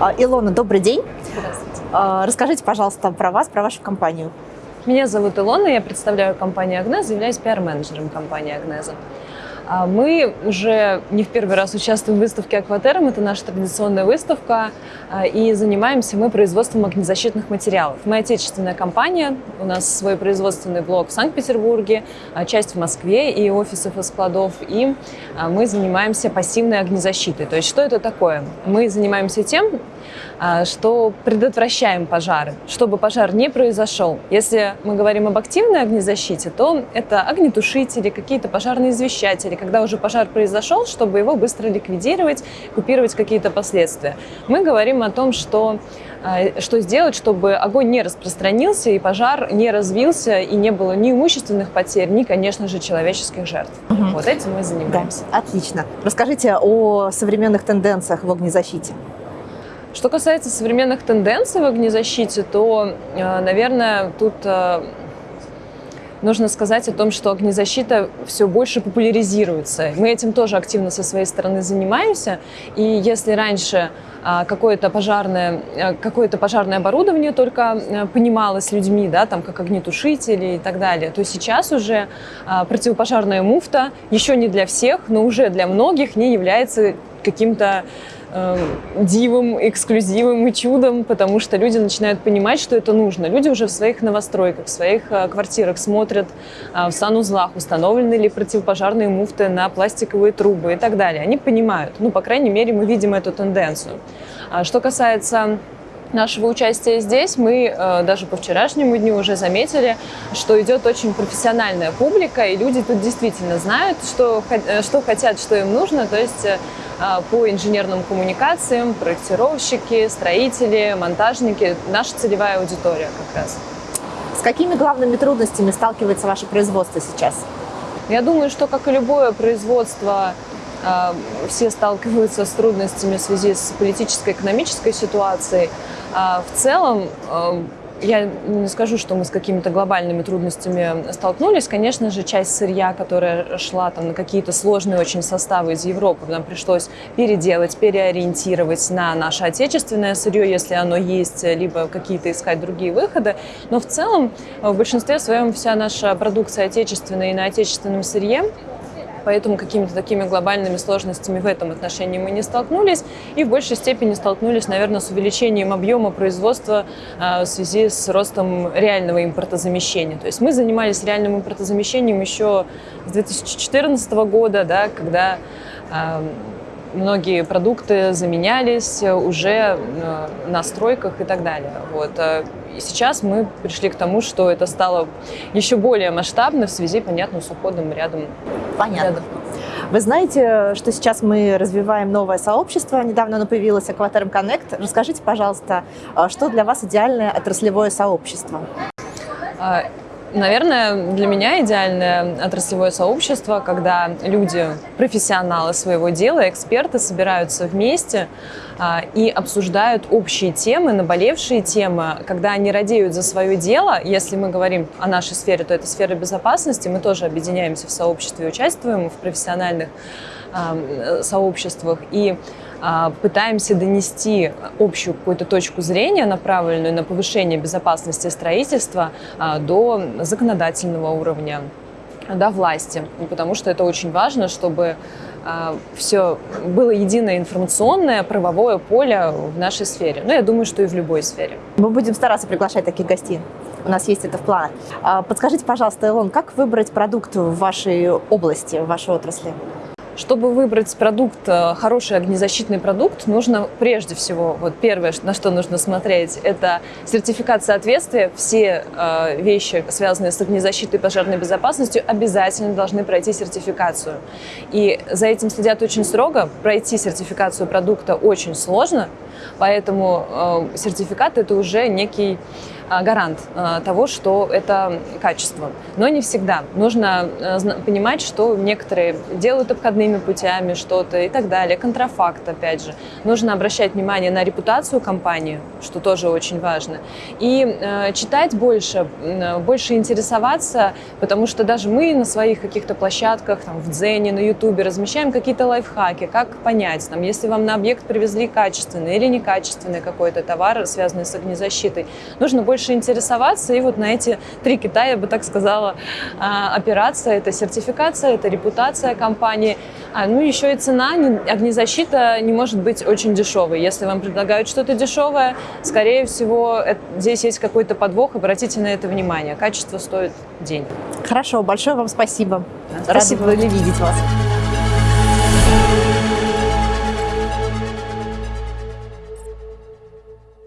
А, Илона, добрый день. Здравствуйте. Расскажите, пожалуйста, про вас, про вашу компанию. Меня зовут Илона, я представляю компанию Агнеза, являюсь пиар-менеджером компании Агнеза. А Мы уже не в первый раз участвуем в выставке Акватерм, это наша традиционная выставка, а, и занимаемся мы производством огнезащитных материалов. Мы отечественная компания, у нас свой производственный блок в Санкт-Петербурге, а, часть в Москве и офисов и складов, и а, мы занимаемся пассивной огнезащитой. То есть что это такое? Мы занимаемся тем, что предотвращаем пожары, чтобы пожар не произошел. Если мы говорим об активной огнезащите, то это огнетушители, какие-то пожарные извещатели, когда уже пожар произошел, чтобы его быстро ликвидировать, купировать какие-то последствия. Мы говорим о том, что а, что сделать, чтобы огонь не распространился и пожар не развился и не было ни имущественных потерь, ни, конечно же, человеческих жертв. Мгм. Вот этим мы занимаемся. Да, отлично. Расскажите о современных тенденциях в огнезащите. Что касается современных тенденций в огнезащите, то, э, наверное, тут э, нужно сказать о том, что огнезащита все больше популяризируется. Мы этим тоже активно со своей стороны занимаемся. И если раньше а, какое-то пожарное, э, какое-то пожарное оборудование только э, понималось людьми, да, там, как огнетушители и так далее, то сейчас уже а, противопожарная муфта еще не для всех, но уже для многих не является каким-то дивом, эксклюзивом и чудом, потому что люди начинают понимать, что это нужно. Люди уже в своих новостройках, в своих э, квартирах смотрят э, в санузлах, установлены ли противопожарные муфты на пластиковые трубы и так далее. Они понимают. Ну, по крайней мере, мы видим эту тенденцию. А что касается нашего участия здесь, мы э, даже по вчерашнему дню уже заметили, что идет очень профессиональная публика, и люди тут действительно знают, что, э, что хотят, что им нужно, то есть э, по инженерным коммуникациям, проектировщики, строители, монтажники, наша целевая аудитория как раз. С какими главными трудностями сталкивается ваше производство сейчас? Я думаю, что, как и любое производство, все сталкиваются с трудностями в связи с политической, экономической ситуацией. А В целом, э, я не скажу, что мы с какими-то глобальными трудностями столкнулись. Конечно же, часть сырья, которая шла там, на какие-то сложные очень составы из Европы, нам пришлось переделать, переориентировать на наше отечественное сырье, если оно есть, либо какие-то искать другие выходы. Но в целом, в большинстве своем вся наша продукция отечественная и на отечественном сырье, поэтому какими-то такими глобальными сложностями в этом отношении мы не столкнулись и в большей степени столкнулись, наверное, с увеличением объема производства а, в связи с ростом реального импортозамещения. То есть мы занимались реальным импортозамещением еще с 2014 года, да, когда а, многие продукты заменялись уже э, на стройках и так далее. Вот. И сейчас мы пришли к тому, что это стало еще более масштабно в связи, понятно, с уходом рядом Понятно. рядом. Вы знаете, что сейчас мы развиваем новое сообщество. Недавно оно появилось, Aquaterm Connect. Расскажите, пожалуйста, а, что для вас идеальное отраслевое сообщество? Наверное, для меня идеальное отраслевое сообщество, когда люди, профессионалы своего дела, эксперты собираются вместе а, и обсуждают общие темы, наболевшие темы, когда они радеют за свое дело. Если мы говорим о нашей сфере, то это сфера безопасности. Мы тоже объединяемся в сообществе, участвуем в профессиональных м, сообществах и пытаемся донести общую какую-то точку зрения, направленную на повышение безопасности строительства а, до законодательного уровня, до власти. Потому что это очень важно, чтобы все было единое информационное правовое поле в нашей сфере. Ну, я думаю, что и в любой сфере. Мы будем стараться приглашать таких гостей. У нас есть это в планах. А, Подскажите, пожалуйста, Илон, как выбрать продукт в вашей области, в вашей отрасли? Чтобы выбрать продукт, э, хороший огнезащитный продукт, нужно прежде всего, вот первое, на что нужно смотреть, это сертификат соответствия. Все э, вещи, связанные с огнезащитой и пожарной безопасностью, обязательно должны пройти сертификацию. И за этим следят очень строго. Пройти сертификацию продукта очень сложно, поэтому э, сертификат это уже некий гарант а, того, что это качество. Но не всегда. Нужно а, понимать, что некоторые делают обходными путями что-то и так далее. Контрафакт, опять же. Нужно обращать внимание на репутацию компании, что тоже очень важно. И читать больше, больше интересоваться, потому что даже мы на своих каких-то площадках, там, в Дзене, на Ютубе размещаем какие-то лайфхаки, как понять, там, если вам на объект привезли качественный или некачественный какой-то товар, связанный с огнезащитой, нужно больше больше интересоваться. И вот на эти три кита, я бы так сказала, а, опираться. Это сертификация, это репутация компании. А, ну, еще и цена. Огнезащита не может быть очень дешевой. Если вам предлагают что-то дешевое, скорее всего, здесь есть какой-то подвох. Обратите на это внимание. Качество стоит денег. Хорошо, большое вам спасибо. спасибо. Рада были видеть вас.